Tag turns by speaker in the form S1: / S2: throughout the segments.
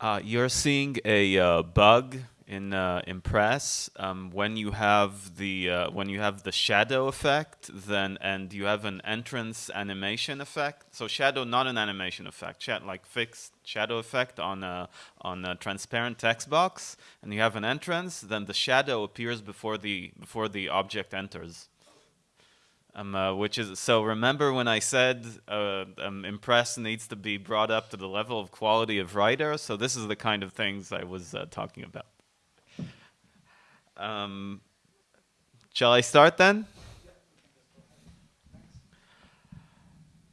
S1: Uh, you're seeing a uh, bug in uh, Impress um, when you have the uh, when you have the shadow effect, then and you have an entrance animation effect. So shadow, not an animation effect, like fixed shadow effect on a on a transparent text box, and you have an entrance. Then the shadow appears before the before the object enters. Um, uh, which is so. Remember when I said uh, um, Impress needs to be brought up to the level of quality of writer. So this is the kind of things I was uh, talking about. Um, shall I start then?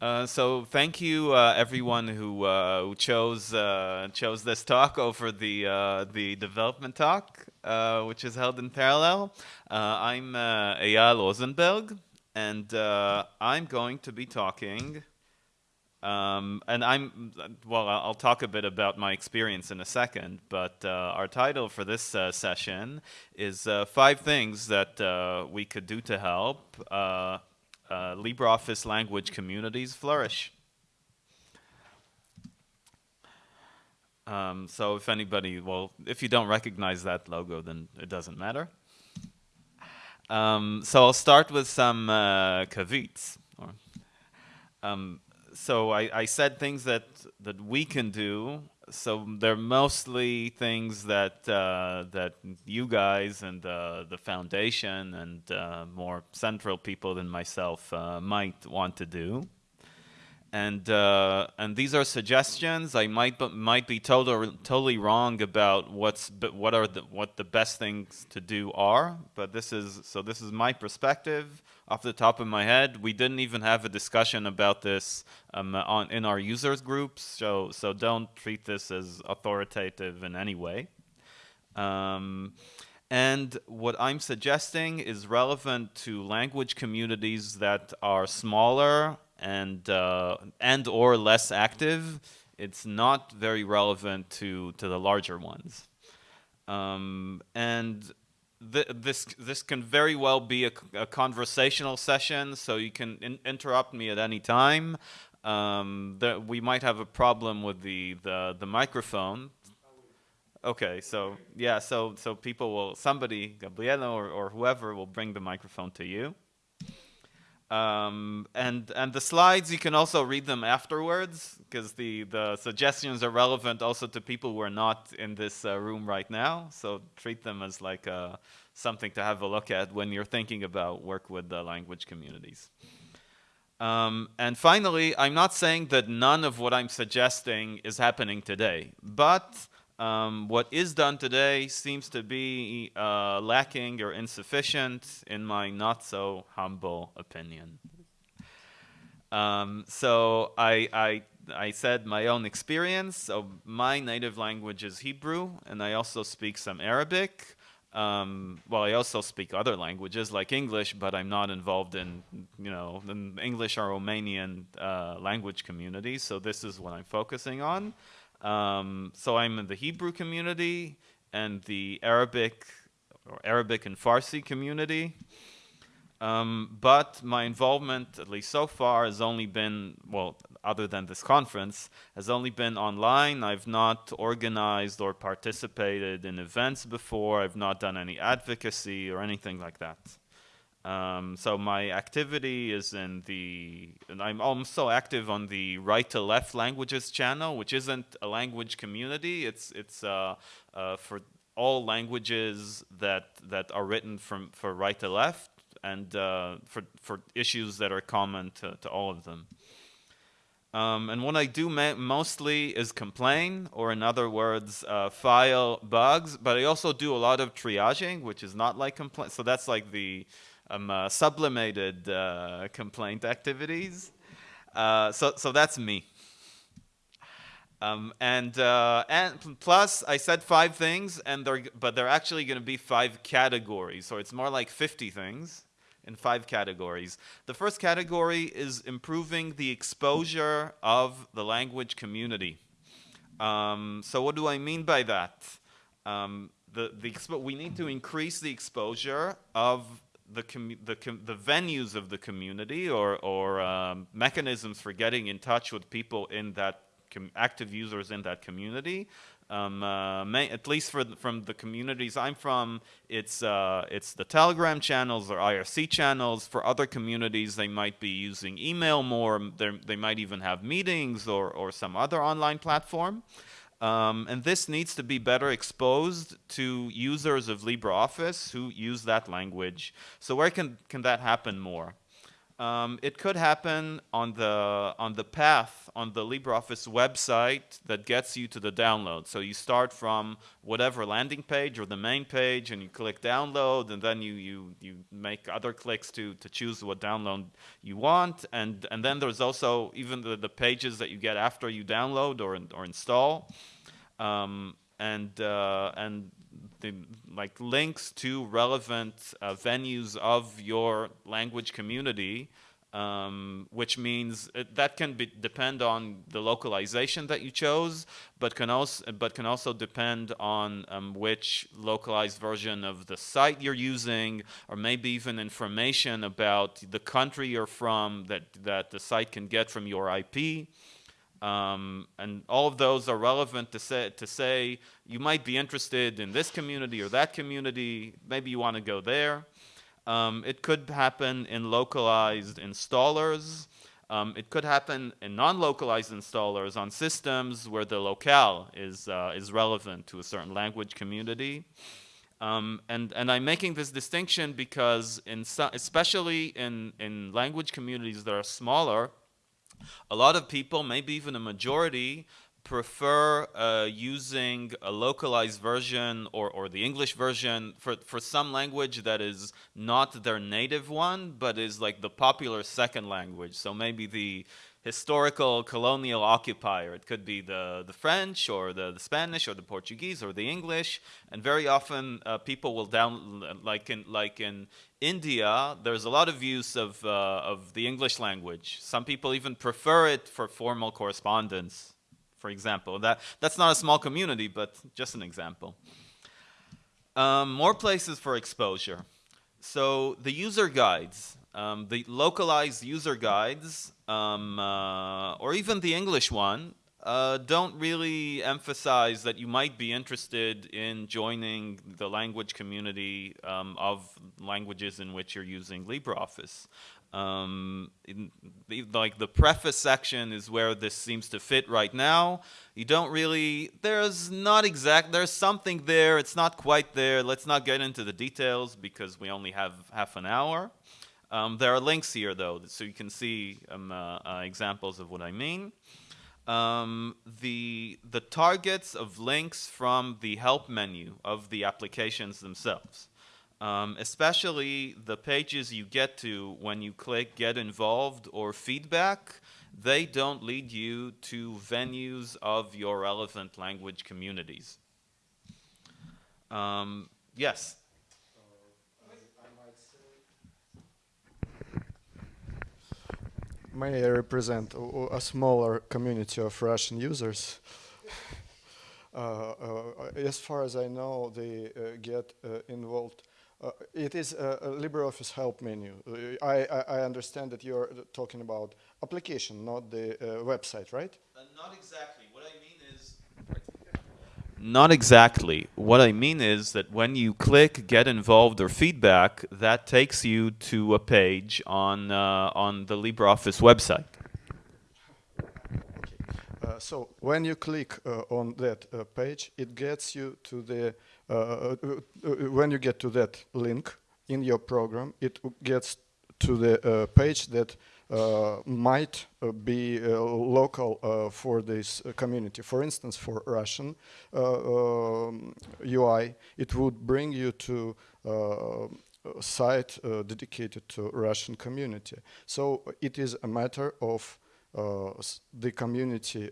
S1: Uh, so thank you uh, everyone who, uh, who chose chose this talk over the the development talk, which is held in parallel. I'm Eyal Rozenberg and uh, I'm going to be talking. Um, and I'm, well, I'll talk a bit about my experience in a second, but uh, our title for this uh, session is uh, Five Things That uh, We Could Do to Help uh, LibreOffice Language Communities Flourish. Um, so if anybody, well, if you don't recognize that logo, then it doesn't matter. Um, so I'll start with some uh, kavits. Um, so I, I, said things that, that we can do. So they're mostly things that uh, that you guys and uh, the foundation and uh, more central people than myself uh, might want to do and uh, and these are suggestions. I might might be totally totally wrong about what's what are the what the best things to do are. But this is so this is my perspective off the top of my head. We didn't even have a discussion about this um, on in our users groups. So so don't treat this as authoritative in any way. Um, and what I'm suggesting is relevant to language communities that are smaller and uh, and or less active, it's not very relevant to to the larger ones. Um, and th this this can very well be a, a, conversational session, so you can in interrupt me at any time. Um, we might have a problem with the the, the microphone. Okay, so yeah, so so people will somebody Gabriela or, or whoever will bring the microphone to you. Um, and and the slides you can also read them afterwards because the the suggestions are relevant also to people who are not in this uh, room right now. So treat them as like uh, something to have a look at when you're thinking about work with the language communities. Um, and finally, I'm not saying that none of what I'm suggesting is happening today, but um, what is done today seems to be uh, lacking or insufficient in my not so humble opinion. Um, so I, I, I said my own experience. So my native language is Hebrew, and I also speak some Arabic. Um, well, I also speak other languages like English, but I'm not involved in, you know, the English or Romanian uh, language communities. So this is what I'm focusing on. Um, so I'm in the Hebrew community and the Arabic or Arabic and Farsi community. Um, but my involvement, at least so far, has only been, well, other than this conference, has only been online. I've not organized or participated in events before. I've not done any advocacy or anything like that. Um, so my activity is in the, and I'm also active on the right to left languages channel, which isn't a language community. It's it's uh, uh, for all languages that that are written from for right to left, and uh, for for issues that are common to to all of them. Um, and what I do mostly is complain, or in other words, uh, file bugs. But I also do a lot of triaging, which is not like complaint. So that's like the um, uh, sublimated uh, complaint activities. Uh, so, so that's me. Um, and, uh, and plus, I said five things, and they're, but they're actually going to be five categories. So it's more like 50 things in five categories. The first category is improving the exposure of the language community. Um, so what do I mean by that? Um, the, the we need to increase the exposure of the, the, the venues of the community or, or um, mechanisms for getting in touch with people in that active users in that community. Um, uh, may, at least for from the communities I'm from, it's uh, it's the Telegram channels or IRC channels. For other communities, they might be using email more. they might even have meetings or or some other online platform. Um, and this needs to be better exposed to users of LibreOffice who use that language. So where can can that happen more? Um, it could happen on the on the path on the LibreOffice website that gets you to the download. So you start from whatever landing page or the main page, and you click download, and then you you you make other clicks to to choose what download you want, and and then there's also even the, the pages that you get after you download or or install. Um, and uh, and the like links to relevant uh, venues of your language community, um, which means it, that can be, depend on the localization that you chose, but can also but can also depend on um, which localized version of the site you're using, or maybe even information about the country you're from that that the site can get from your IP. Um, and all of those are relevant to say, to say you might be interested in this community or that community. Maybe you want to go there. Um, it could happen in localized installers. Um, it could happen in non-localized installers on systems where the locale is, uh, is relevant to a certain language community. Um, and, and I'm making this distinction because in so, especially in, in language communities that are smaller, a lot of people, maybe even a majority, prefer uh, using a localized version or, or the English version for, for some language that is not their native one, but is like the popular second language. So maybe the historical colonial occupier. It could be the, the French or the, the Spanish or the Portuguese or the English. And very often uh, people will down, like in, like in India, there's a lot of use of, uh, of the English language. Some people even prefer it for formal correspondence, for example. That, that's not a small community, but just an example. Um, more places for exposure. So the user guides. Um, the localized user guides, um, uh, or even the English one, uh, don't really emphasize that you might be interested in joining the language community um, of languages in which you're using LibreOffice. Um, the, like the preface section is where this seems to fit right now. You don't really, there's not exact, there's something there, it's not quite there. Let's not get into the details because we only have half an hour. Um, there are links here, though, so you can see um, uh, uh, examples of what I mean. Um, the, the targets of links from the help menu of the applications themselves. Um, especially the pages you get to when you click Get Involved or Feedback, they don't lead you to venues of your relevant language communities. Um, yes?
S2: May I represent a, a smaller community of Russian users. uh, uh, as far as I know, they uh, get uh, involved. Uh, it is a, a, LibreOffice help menu. Uh, I, I, understand that you're talking about application, not the website, right?
S1: not exactly. What I mean not exactly. What I mean is that when you click get involved or feedback, that takes you to a page on, uh, on the LibreOffice website.
S2: Uh, so when you click uh, on that uh, page, it gets you to the, uh, uh, when you get to that link in your program, it gets to the page that Uh, might uh, be uh, local uh, for this uh, community. For instance, for Russian um, UI, it would bring you to a site dedicated to Russian community. So it is a matter of the community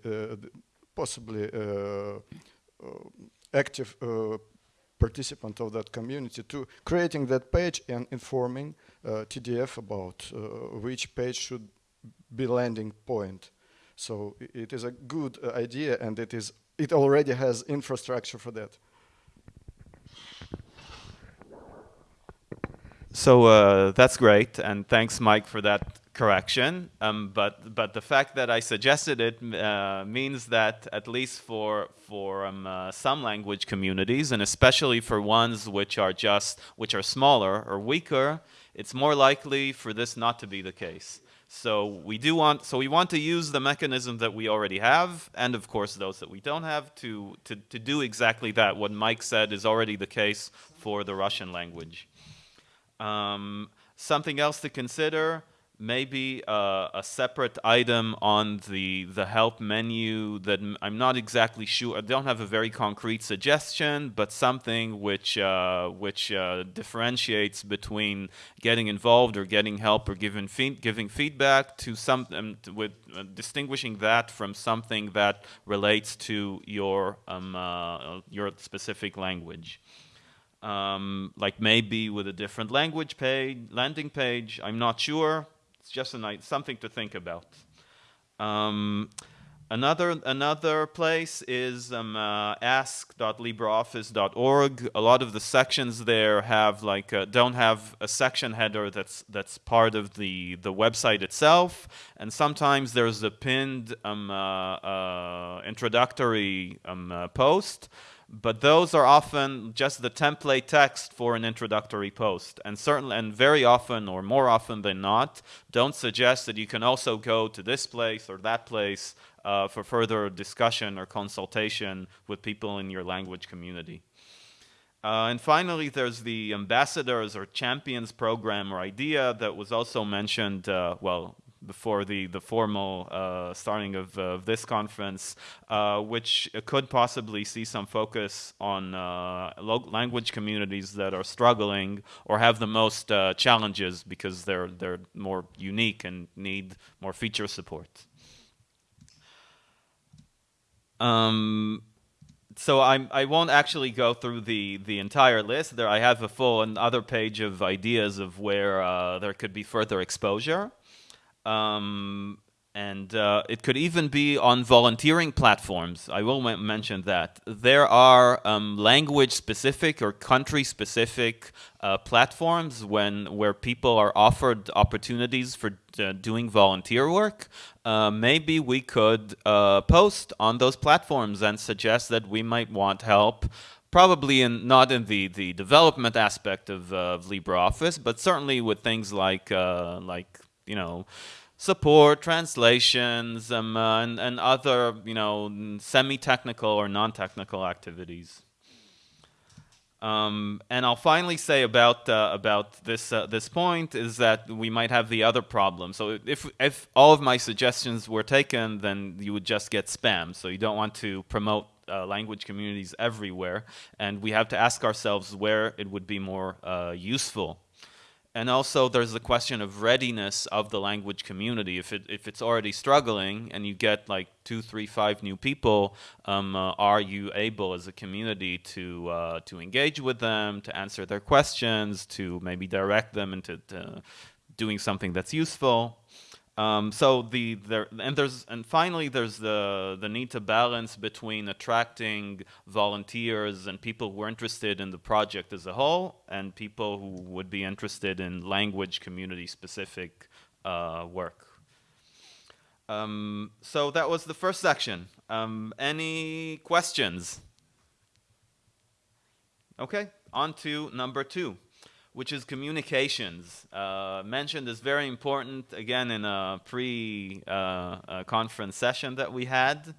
S2: possibly active participant of that community to creating that page and informing uh, TDF about uh, which page should be landing point. So it is a good uh, idea and it is it already has infrastructure for that.
S1: So uh, that's great, and thanks, Mike, for that correction. Um, but but the fact that I suggested it uh, means that at least for for um, uh, some language communities, and especially for ones which are just which are smaller or weaker, it's more likely for this not to be the case. So we do want so we want to use the mechanism that we already have, and of course those that we don't have, to to to do exactly that. What Mike said is already the case for the Russian language. Um, something else to consider maybe uh, a separate item on the the help menu that I'm not exactly sure. I don't have a very concrete suggestion, but something which uh, which uh, differentiates between getting involved or getting help or giving giving feedback to some um, with uh, distinguishing that from something that relates to your um, uh, your specific language. Um, like maybe with a different language page, landing page. I'm not sure just a night, something to think about. Um, another another place is um, uh, ask.libreoffice.org. A lot of the sections there have like uh, don't have a section header that's that's part of the the website itself, and sometimes there's a pinned um, uh, uh introductory um, uh, post but those are often just the template text for an introductory post and certainly and very often or more often than not don't suggest that you can also go to this place or that place uh, for further discussion or consultation with people in your language community. Uh, and finally, there's the ambassadors or champions program or idea that was also mentioned, uh, well, before the, the formal uh, starting of, this conference, uh, which could possibly see some focus on uh, language communities that are struggling or have the most uh, challenges because they're, they're more unique and need more feature support. Um, so I'm, I won't actually go through the, the entire list. There, I have a full another page of ideas of where uh, there could be further exposure. Um, and uh, it could even be on volunteering platforms. I will mention that. There are um, language-specific or country-specific uh, platforms when where people are offered opportunities for uh, doing volunteer work. Uh, maybe we could uh, post on those platforms and suggest that we might want help probably in not in the the development aspect of, uh, of LibreOffice, but certainly with things like uh, like you know, support, translations, um, uh, and, and other, you know, semi-technical or non-technical activities. Um, and I'll finally say about uh, about this uh, this point is that we might have the other problem. So if if all of my suggestions were taken, then you would just get spam. So you don't want to promote uh, language communities everywhere, and we have to ask ourselves where it would be more uh, useful and also there's the question of readiness of the language community. If, it, if it's already struggling and you get like two, three, five new people, um, uh, are you able as a community to, uh, to engage with them, to answer their questions, to maybe direct them into doing something that's useful? Um, so the there and there's and finally there's the the need to balance between attracting volunteers and people who are interested in the project as a whole and people who would be interested in language community specific uh, work. Um, so that was the first section. Um, any questions? Okay, on to number two which is communications. Uh, mentioned is very important, again, in a pre-conference uh, session that we had.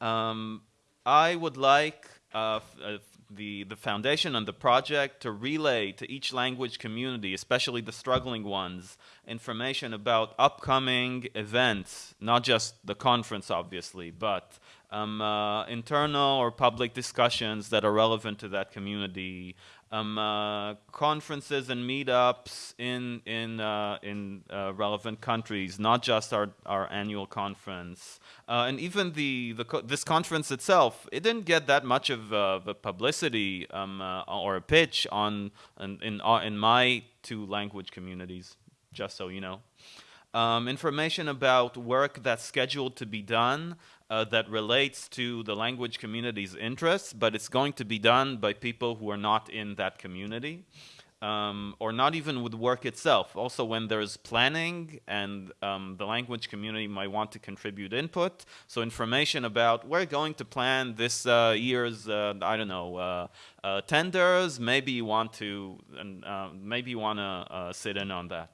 S1: Um, I would like uh, uh, the, the foundation and the project to relay to each language community, especially the struggling ones, information about upcoming events, not just the conference, obviously, but um, uh, internal or public discussions that are relevant to that community, um, uh, conferences and meetups in in uh, in uh, relevant countries, not just our our annual conference, uh, and even the the co this conference itself. It didn't get that much of uh, the publicity um, uh, or a pitch on in in, in my two language communities. Just so you know. Um, information about work that's scheduled to be done uh, that relates to the language community's interests, but it's going to be done by people who are not in that community. um, or not even with work itself. Also, when there's planning and um, the language community might want to contribute input, so information about we're going to plan this uh, year's, uh, I don't know, uh, uh tenders. Maybe you want to, uh, maybe you want to uh, sit in on that.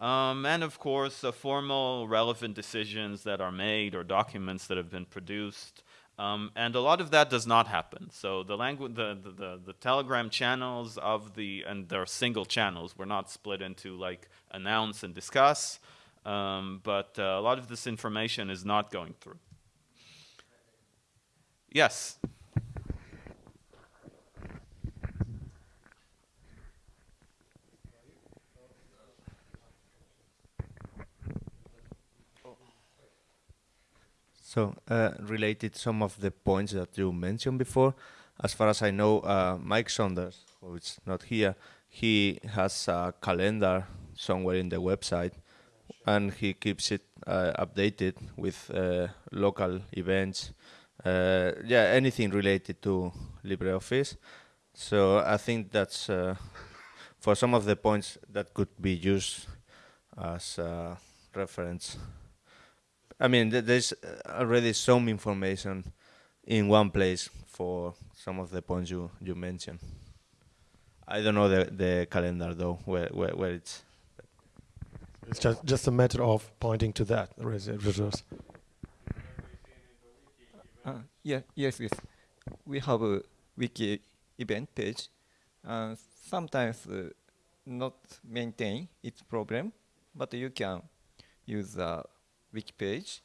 S1: Um, and of course, formal relevant decisions that are made or documents that have been produced. Um, and a lot of that does not happen. So the language, the, the, the, the, Telegram channels of the, and they're single channels. We're not split into like announce and discuss. Um, but uh, a lot of this information is not going through. Yes.
S3: So, uh, related some of the points that you mentioned before, as far as I know, uh, Mike Saunders, who is not here, he has a calendar somewhere in the website, and he keeps it uh, updated with uh, local events. Uh, yeah, anything related to LibreOffice. So I think that's uh, for some of the points that could be used as reference. I mean, there's already some information in one place for some of the points you, you mentioned. I don't know the, the calendar though, where, where, where it's.
S4: It's just, just a matter of pointing to that resource.
S5: Uh, yeah, yes, yes. We have a wiki event page. Uh, sometimes uh, not maintain its problem, but you can use the wiki page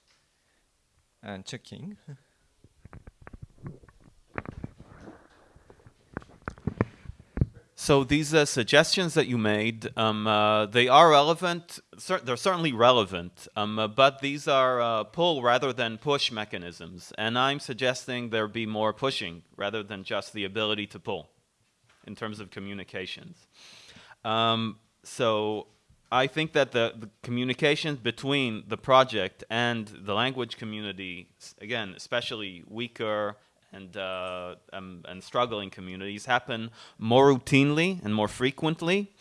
S5: and checking.
S1: So these uh, suggestions that you made, um, uh, they are relevant. Cer they're certainly relevant, um, uh, but these are uh, pull rather than push mechanisms. And I'm suggesting there be more pushing rather than just the ability to pull in terms of communications. Um, so I think that the, the communications between the project and the language community, again, especially weaker and, uh, um, and struggling communities, happen more routinely and more frequently,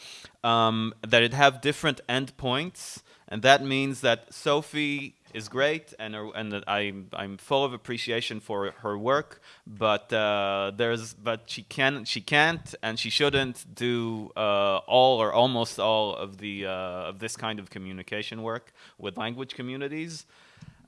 S1: um, that it have different endpoints, and that means that Sophie is great, and and I'm I'm full of appreciation for her work. But uh, there's but she can she can't and she shouldn't do uh, all or almost all of the uh, of this kind of communication work with language communities.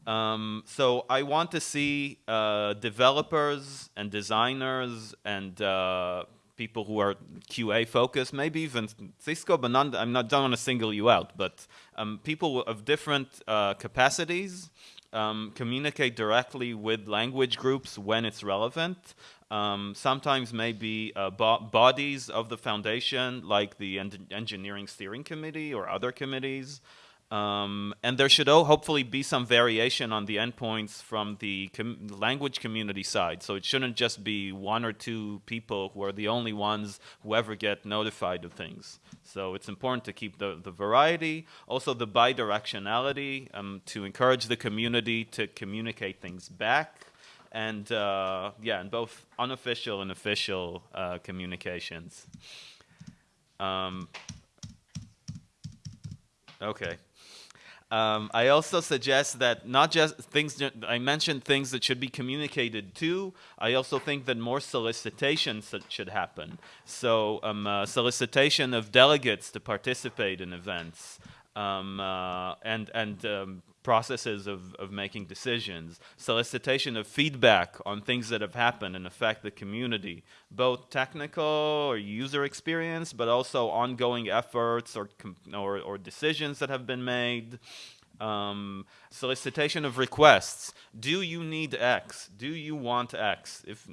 S1: Um, so I want to see uh, developers and designers and uh, people who are QA focused, maybe even Xisco, but I'm not don't want to single you out, but um, people of different uh, capacities um, communicate directly with language groups when it's relevant. Um, sometimes maybe uh, bo bodies of the foundation, like the en engineering steering committee or other committees. Um, and there should hopefully be some variation on the endpoints from the com language community side. So it shouldn't just be one or two people who are the only ones who ever get notified of things. So it's important to keep the, the variety, also the bidirectionality, um, to encourage the community to communicate things back. And uh, yeah, in both unofficial and official uh, communications. Um, okay. Um, I also suggest that not just things, I mentioned things that should be communicated to. I also think that more solicitation should happen. So um, uh, solicitation of delegates to participate in events um, uh, and, and um, processes of, of making decisions, solicitation of feedback on things that have happened and affect the community, both technical or user experience, but also ongoing efforts or, or, or decisions that have been made. Um, solicitation of requests. Do you need X? Do you want X? If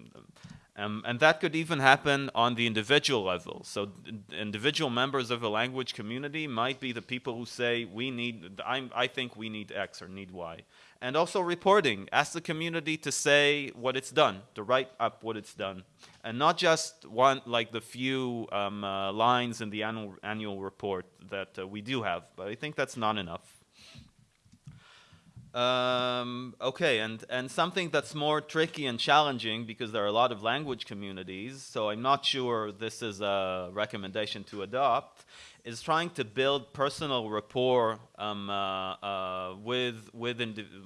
S1: um, and that could even happen on the individual level. So individual members of a language community might be the people who say, we need, I'm, I think we need X or need Y. And also reporting. Ask the community to say what it's done, to write up what it's done. And not just one, like the few um, uh, lines in the annual, annual report that uh, we do have. But I think that's not enough. Um, okay, and, and something that's more tricky and challenging because there are a lot of language communities, so I'm not sure this is a recommendation to adopt, is trying to build personal rapport um, uh, uh, with, with,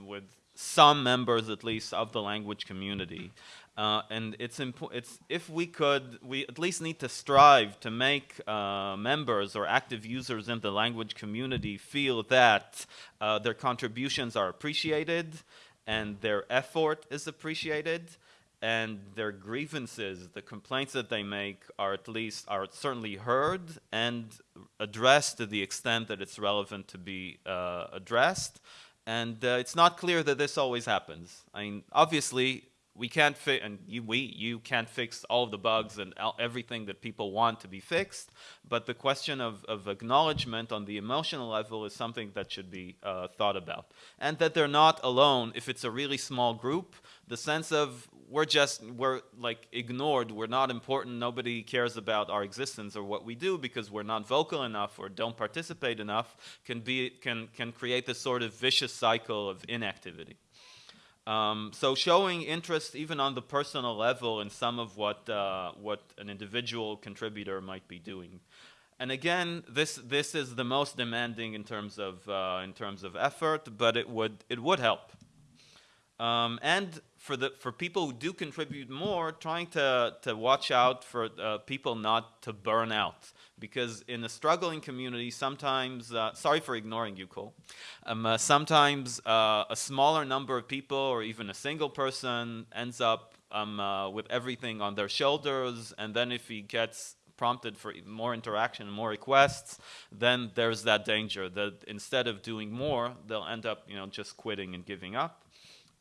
S1: with some members, at least, of the language community. Uh, and it's it's if we could, we at least need to strive to make uh, members or active users in the language community feel that uh, their contributions are appreciated and their effort is appreciated and their grievances, the complaints that they make are at least, are certainly heard and addressed to the extent that it's relevant to be uh, addressed. And uh, it's not clear that this always happens. I mean, obviously, we can't fix, and you, we, you can't fix all of the bugs and everything that people want to be fixed, but the question of, of acknowledgement on the emotional level is something that should be uh, thought about. And that they're not alone if it's a really small group, the sense of we're just, we're like ignored, we're not important, nobody cares about our existence or what we do because we're not vocal enough or don't participate enough can be, can, can create this sort of vicious cycle of inactivity. Um, so showing interest even on the personal level in some of what, uh, what an individual contributor might be doing. And again, this, this is the most demanding in terms of, uh, in terms of effort, but it would, it would help. Um, and for, the, for people who do contribute more, trying to, to watch out for uh, people not to burn out because in a struggling community, sometimes, uh, sorry for ignoring you, Cole, um, uh, sometimes uh, a smaller number of people or even a single person ends up um, uh, with everything on their shoulders, and then if he gets prompted for more interaction and more requests, then there's that danger that instead of doing more, they'll end up, you know, just quitting and giving up.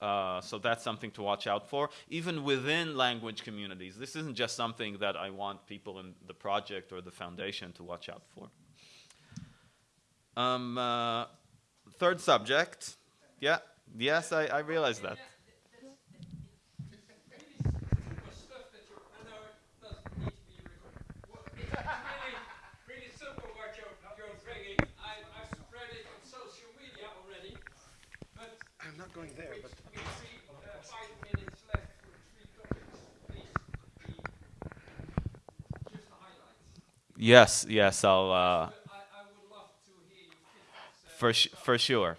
S1: Uh, so that's something to watch out for. Even within language communities, this isn't just something that I want people in the project or the foundation to watch out for. Um, uh, third subject. Yeah, yes, I, I realize that.
S4: Going there, but
S1: Yes, yes, I'll. Uh, for for sure.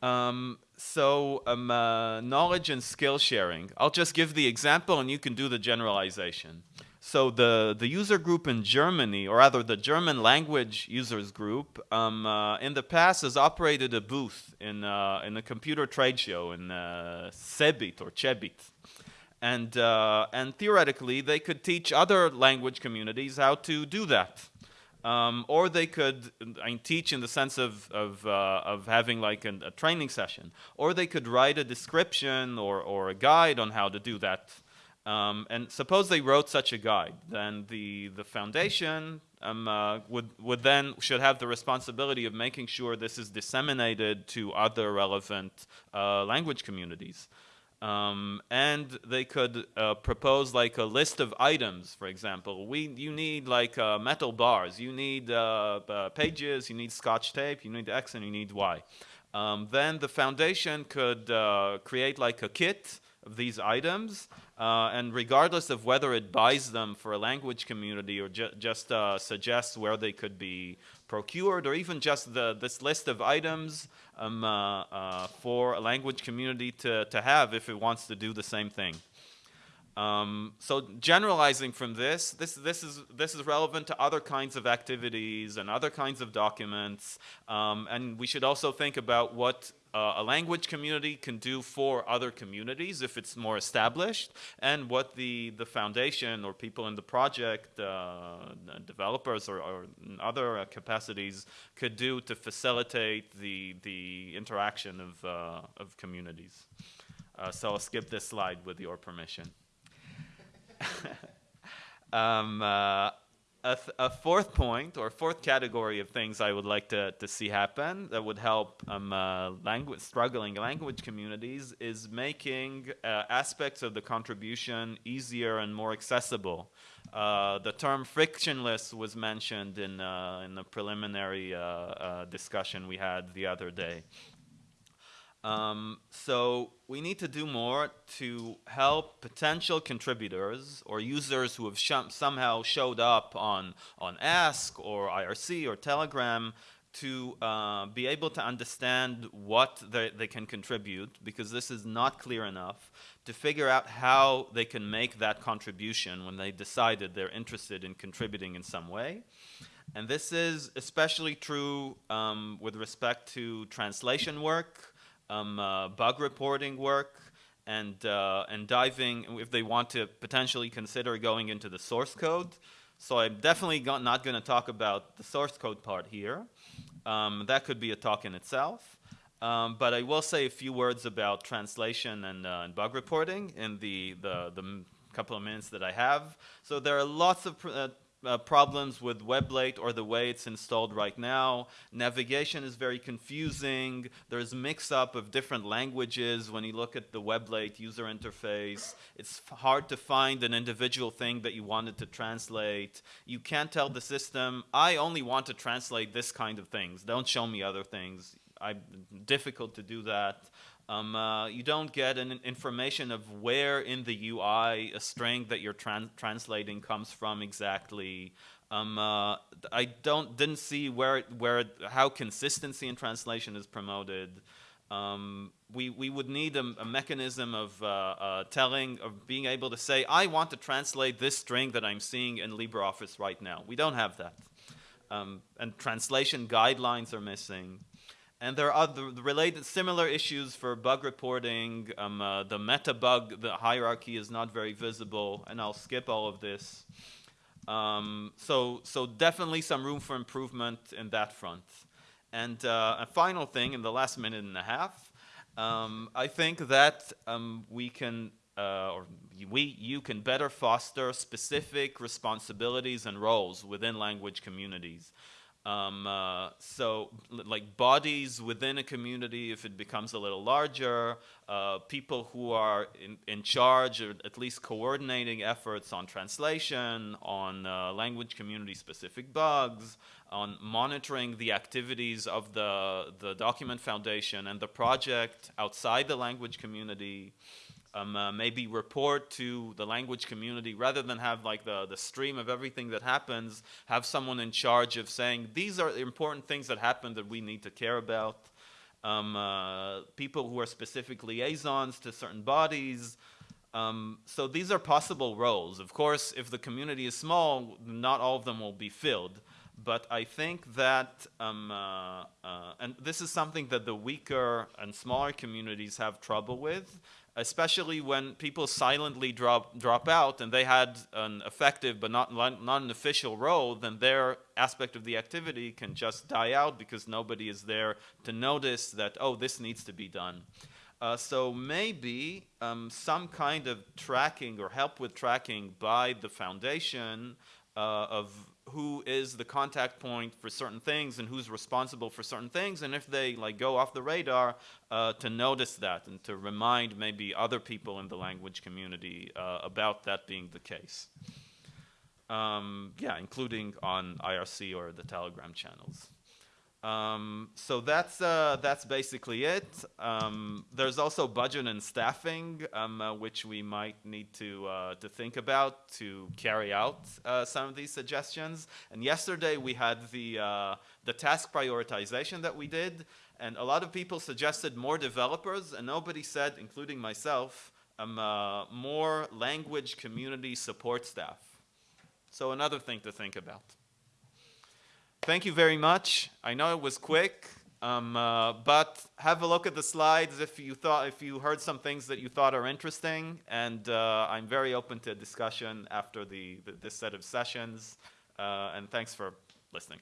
S1: Um, so um, uh, knowledge and skill sharing. I'll just give the example, and you can do the generalization. So the the user group in Germany, or rather the German language users group, um, uh, in the past has operated a booth in uh, in a computer trade show in uh, CeBIT or CeBIT and uh, and theoretically they could teach other language communities how to do that. Um, or they could I mean, teach in the sense of, of, uh, of having like an, a training session. Or they could write a description or, or a guide on how to do that. Um, and suppose they wrote such a guide, then the, the foundation um, uh, would, would then should have the responsibility of making sure this is disseminated to other relevant uh, language communities. Um, and they could uh, propose like a list of items, for example. We, you need like uh, metal bars, you need uh, uh pages, you need scotch tape, you need X and you need Y. Um, then the foundation could create like a kit of these items, uh, and regardless of whether it buys them for a language community or ju just suggests where they could be procured, or even just the, this list of items um, uh, uh, for a language community to, to have if it wants to do the same thing. Um, so generalizing from this, this, this, is, this is relevant to other kinds of activities and other kinds of documents. Um, and we should also think about what uh, a language community can do for other communities if it's more established, and what the, the foundation or people in the project, uh, developers or, or other uh, capacities could do to facilitate the, the interaction of, uh, of communities. Uh, so I'll skip this slide with your permission. um, a, a fourth point or fourth category of things I would like to, to see happen that would help um, uh, struggling language communities is making uh, aspects of the contribution easier and more accessible. Uh, the term frictionless was mentioned in uh, in the preliminary uh, uh, discussion we had the other day. Um, so we need to do more to help potential contributors or users who have sh- somehow showed up on on Ask or IRC or Telegram to uh, be able to understand what they, can contribute because this is not clear enough to figure out how they can make that contribution when they decided they're interested in contributing in some way. And this is especially true um, with respect to translation work um, uh, bug reporting work, and uh, and diving if they want to potentially consider going into the source code. So I'm definitely go- not going to talk about the source code part here. Um, that could be a talk in itself. Um, but I will say a few words about translation and, uh, and bug reporting in the, the, the couple of minutes that I have. So there are lots of uh, uh, problems with WebLate or the way it's installed right now. Navigation is very confusing. There's mix-up of different languages when you look at the WebLate user interface. It's hard to find an individual thing that you wanted to translate. You can't tell the system, I only want to translate this kind of things. Don't show me other things. I'm difficult to do that. Um, uh, you don't get an information of where in the UI a string that you're tran translating comes from exactly. Um, uh, I don't didn't see where where how consistency in translation is promoted. Um, we we would need a, a mechanism of uh, uh, telling of being able to say I want to translate this string that I'm seeing in LibreOffice right now. We don't have that, um, and translation guidelines are missing. And there are other related similar issues for bug reporting. Um, uh, the meta bug, the hierarchy is not very visible, and I'll skip all of this. Um, so, so definitely some room for improvement in that front. And uh, a final thing in the last minute and a half, um, I think that um, we can, uh, or we, you can better foster specific responsibilities and roles within language communities. Um, uh, so, like bodies within a community, if it becomes a little larger, uh, people who are in, in, charge or at least coordinating efforts on translation, on uh, language community specific bugs, on monitoring the activities of the, the document foundation and the project outside the language community um, uh, maybe report to the language community rather than have like the, the stream of everything that happens, have someone in charge of saying, these are important things that happen that we need to care about. Um, uh, people who are specific liaisons to certain bodies. Um, so these are possible roles. Of course, if the community is small, not all of them will be filled. But I think that, um, uh, uh and this is something that the weaker and smaller communities have trouble with, especially when people silently drop drop out and they had an effective but not not an official role, then their aspect of the activity can just die out because nobody is there to notice that oh this needs to be done. Uh, so maybe um, some kind of tracking or help with tracking by the foundation uh, of who is the contact point for certain things and who's responsible for certain things. And if they like go off the radar uh, to notice that and to remind maybe other people in the language community uh, about that being the case. Um, yeah including on irc or the telegram channels um, so that's uh, that's basically it. Um, there's also budget and staffing, um, uh, which we might need to uh, to think about to carry out uh, some of these suggestions. And yesterday we had the uh, the task prioritization that we did, and a lot of people suggested more developers, and nobody said, including myself, um, uh, more language community support staff. So another thing to think about thank you very much. I know it was quick, um, uh, but have a look at the slides if you thought if you heard some things that you thought are interesting, and uh, I'm very open to discussion after the, the this set of sessions. Uh, and thanks for listening.